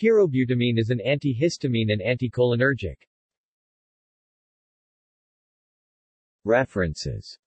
Pyrobutamine is an antihistamine and anticholinergic. References